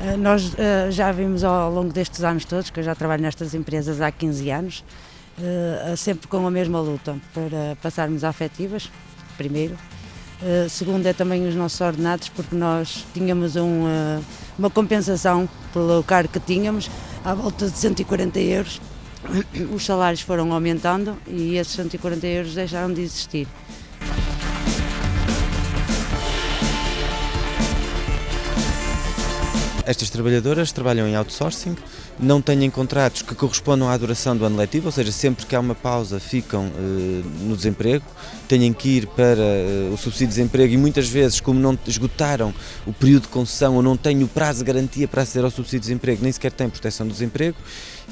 Eh, nós uh, já vimos ao longo destes anos todos, que eu já trabalho nestas empresas há 15 anos, uh, sempre com a mesma luta para passarmos afetivas, primeiro. Segundo é também os nossos ordenados, porque nós tínhamos um, uma compensação pelo cargo que tínhamos, à volta de 140 euros. Os salários foram aumentando e esses 140 euros deixaram de existir. Estas trabalhadoras trabalham em outsourcing, não têm contratos que correspondam à duração do ano letivo, ou seja, sempre que há uma pausa ficam uh, no desemprego, têm que ir para uh, o subsídio de desemprego e muitas vezes, como não esgotaram o período de concessão ou não têm o prazo de garantia para aceder ao subsídio de desemprego, nem sequer têm proteção do desemprego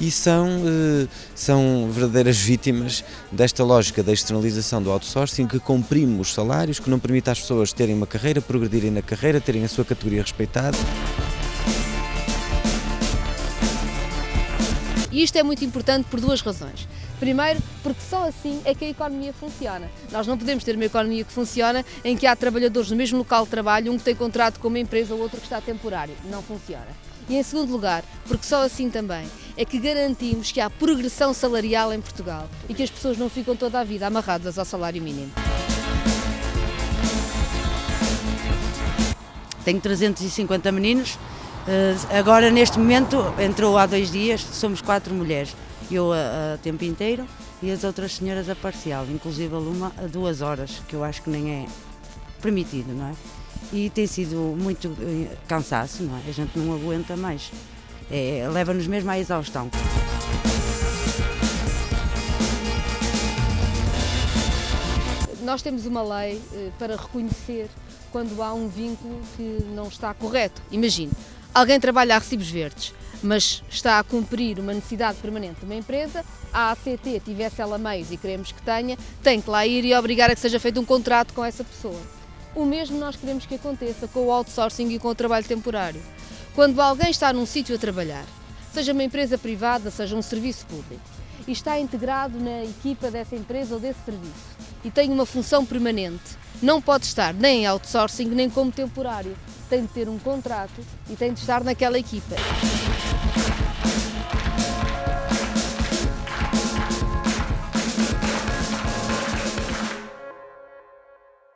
e são, uh, são verdadeiras vítimas desta lógica da externalização do outsourcing que comprime os salários, que não permite às pessoas terem uma carreira, progredirem na carreira, terem a sua categoria respeitada. E isto é muito importante por duas razões. Primeiro, porque só assim é que a economia funciona. Nós não podemos ter uma economia que funciona em que há trabalhadores no mesmo local de trabalho, um que tem contrato com uma empresa, o outro que está temporário. Não funciona. E em segundo lugar, porque só assim também é que garantimos que há progressão salarial em Portugal e que as pessoas não ficam toda a vida amarradas ao salário mínimo. Tenho 350 meninos, agora, neste momento, entrou há dois dias, somos quatro mulheres. Eu a, a, tempo inteiro e as outras senhoras a parcial, inclusive a Luma a duas horas, que eu acho que nem é permitido, não é? E tem sido muito uh, cansaço, não é? A gente não aguenta mais. É, Leva-nos mesmo à exaustão. Nós temos uma lei uh, para reconhecer quando há um vínculo que não está correto. Imagine, alguém trabalha a recibos verdes, mas está a cumprir uma necessidade permanente de uma empresa, a ACT tivesse ela meios e queremos que tenha, tem que lá ir e obrigar a que seja feito um contrato com essa pessoa. O mesmo nós queremos que aconteça com o outsourcing e com o trabalho temporário. Quando alguém está num sítio a trabalhar, seja uma empresa privada, seja um serviço público, e está integrado na equipa dessa empresa ou desse serviço, e tem uma função permanente, não pode estar nem em outsourcing nem como temporário tem de ter um contrato e tem de estar naquela equipa.